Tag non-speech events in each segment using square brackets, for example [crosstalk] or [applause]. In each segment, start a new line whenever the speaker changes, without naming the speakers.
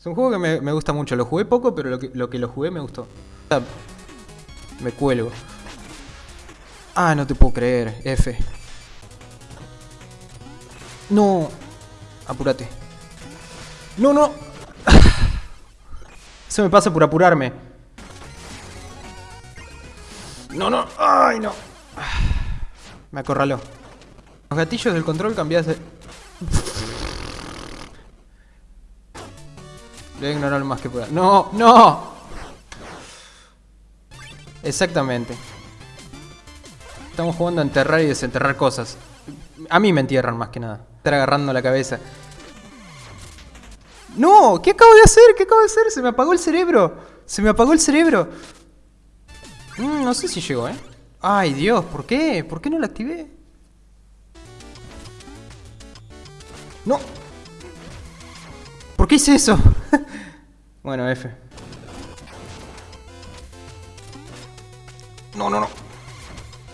Es un juego que me, me gusta mucho. Lo jugué poco, pero lo que, lo que lo jugué me gustó. Me cuelgo. Ah, no te puedo creer. F. No. Apúrate. No, no. [sighs] Eso me pasa por apurarme. No, no. Ay, no. [sighs] Me acorraló. Los gatillos del control cambias de... Voy a ignorar lo más que pueda. ¡No! ¡No! Exactamente. Estamos jugando a enterrar y desenterrar cosas. A mí me entierran más que nada. Estar agarrando la cabeza. ¡No! ¿Qué acabo de hacer? ¿Qué acabo de hacer? Se me apagó el cerebro. Se me apagó el cerebro. Mm, no sé si llegó, ¿eh? Ay, Dios, ¿por qué? ¿Por qué no lo activé? ¡No! ¿Por qué hice eso? Bueno, F. No, no, no.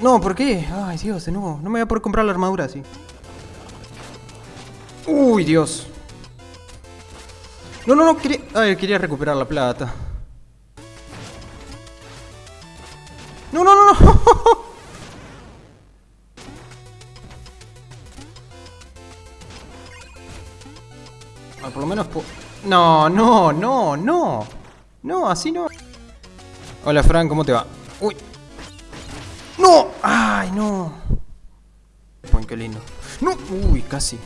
No, ¿por qué? Ay, Dios, de nuevo. No me voy a poder comprar la armadura así. Uy, Dios. No, no, no, quería... Ay, quería recuperar la plata. Ah, por lo menos... No, no, no, no. No, así no. Hola, Fran, ¿cómo te va? Uy. ¡No! ¡Ay, no! Qué lindo. ¡No! Uy, casi.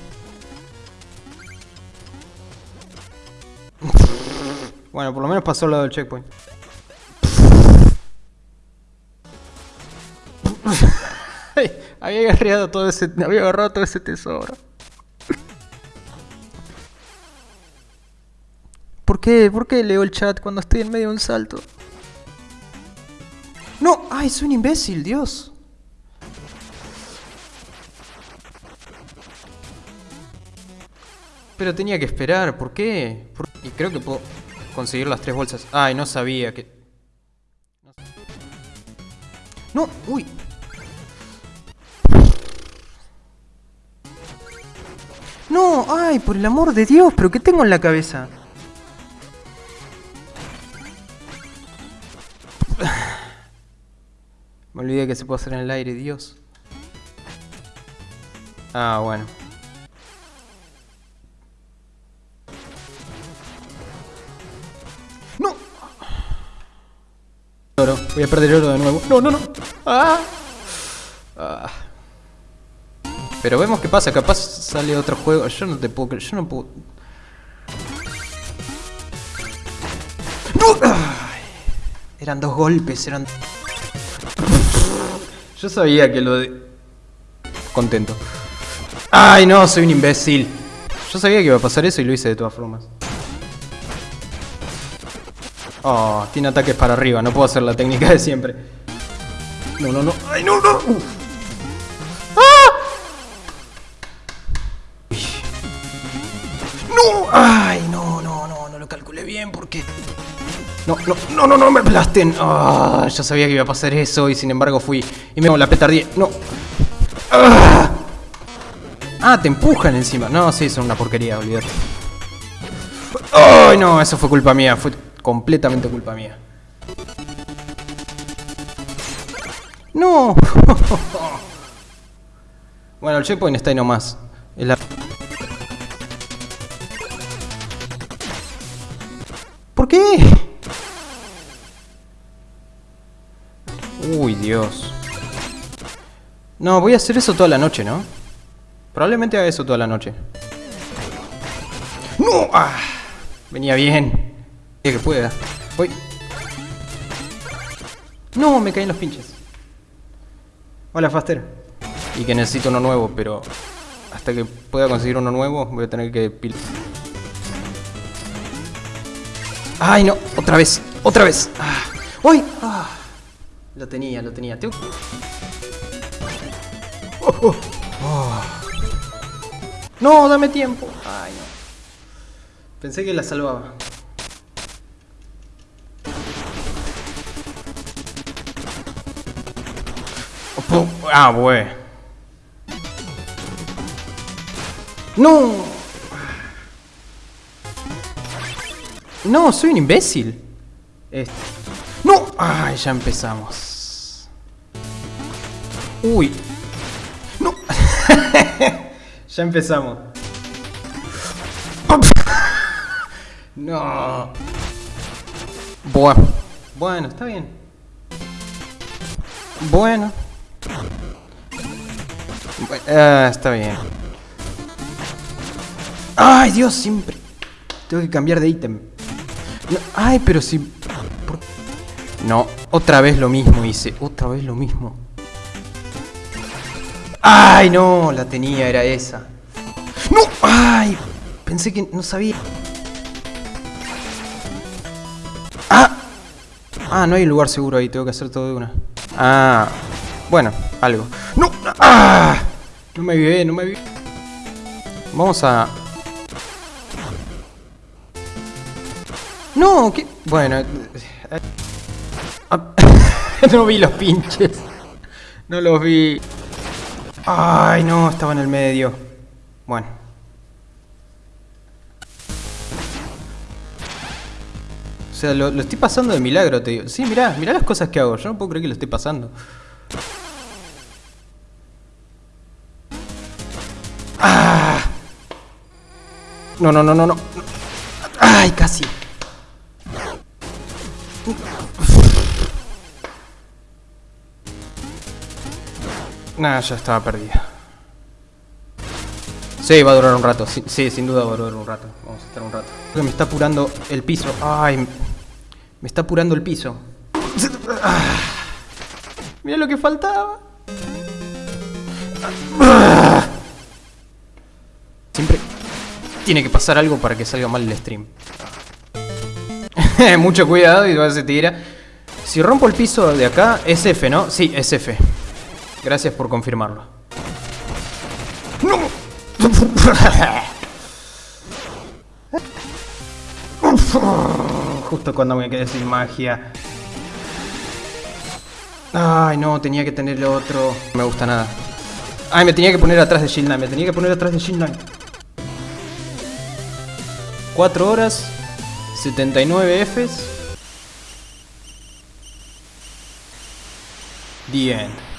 Bueno, por lo menos pasó al lado del checkpoint. [laughs] Había agarrado todo ese, había agarrado todo ese tesoro. ¿Por qué? ¿Por qué leo el chat cuando estoy en medio de un salto? ¡No! ¡Ay, soy un imbécil, Dios! Pero tenía que esperar, ¿por qué? ¿Por- Y creo que puedo conseguir las tres bolsas. Ay, no sabía que... No, uy. No, ay, por el amor de Dios, pero ¿qué tengo en la cabeza? Olvidé que se puede hacer en el aire, Dios. Ah, bueno. ¡No! Oro. Voy a perder oro de nuevo. ¡No, no, no! ¡Ah! Ah. Pero vemos qué pasa. Capaz sale otro juego. Yo no te puedo creer. Yo no puedo... ¡No! Eran dos golpes, eran... Yo sabía que lo de... Contento. ¡Ay, no! Soy un imbécil. Yo sabía que iba a pasar eso y lo hice de todas formas. Oh, tiene ataques para arriba. No puedo hacer la técnica de siempre. No, no, no. ¡Ay, no, no! Uf. ¡Ah! ¡No! ¡Ay, no, no, no! No lo calculé bien porque... No, no, no, no, no me aplasten. Ah, yo sabía que iba a pasar eso y sin embargo fui. Y me la petardía. No. Ah. Ah, te empujan encima. No, sí, son una porquería, olvídate. Ay, no, eso fue culpa mía. Fue completamente culpa mía. No. [laughs] bueno, el checkpoint está ahí nomás. Es la- ¿Por qué? Dios. No, voy a hacer eso toda la noche, ¿no? Probablemente haga eso toda la noche. ¡No! Ah, venía bien. Que pueda. Voy. No, me caen los pinches. Hola, Faster. Y que necesito uno nuevo, pero hasta que pueda conseguir uno nuevo voy a tener que. ¡Ay, no! ¡Otra vez! ¡Otra vez! ¡Uy! Ah. Lo tenía, lo tenía. Tengo... Oh, oh, oh. No, dame tiempo. Ay, no. Pensé que la salvaba. Oh, Ah, güey. No. No, soy un imbécil. Este. ¡No! ¡Ay, ya empezamos! ¡Uy! ¡No! [laughs] ya empezamos. No. Bueno. Bueno, está bien. Bueno. Ah, está bien. ¡Ay, Dios! Siempre. Tengo que cambiar de ítem. ay, pero si... No, otra vez lo mismo hice. Otra vez lo mismo. ¡Ay, no! La tenía, era esa. ¡No! ¡Ay! Pensé que no sabía. ¡Ah! Ah, no hay lugar seguro ahí. Tengo que hacer todo de una. Ah. Bueno, algo. ¡No! ¡Ah! No me vive, no me vive. Vamos a... No, ¿qué? Bueno... [laughs] No vi los pinches. No los vi. Ay, no, estaba en el medio. Bueno. O sea, lo, estoy pasando de milagro, te digo. Sí, mirá, mirá las cosas que hago. Yo no puedo creer que lo esté pasando. ¡Ah! No, no, no, no, no. ¡Ay, casi! Nah, ya estaba perdida. Sí, va a durar un rato. Sí, sin duda va a durar un rato. Vamos a estar un rato. Me está apurando el piso. Ay, me está apurando el piso. [sighs] Mira lo que faltaba. Siempre tiene que pasar algo para que salga mal el stream. [laughs] Mucho cuidado y se tira. Si rompo el piso de acá, es F, ¿no? Sí, es F. Gracias por confirmarlo. ¡No! Justo cuando me quedé sin magia. Ay, no, tenía que tener el otro. No me gusta nada. Ay, me tenía que poner atrás de Shield Me tenía que poner atrás de Shield 4 horas. 79 Fs. The end.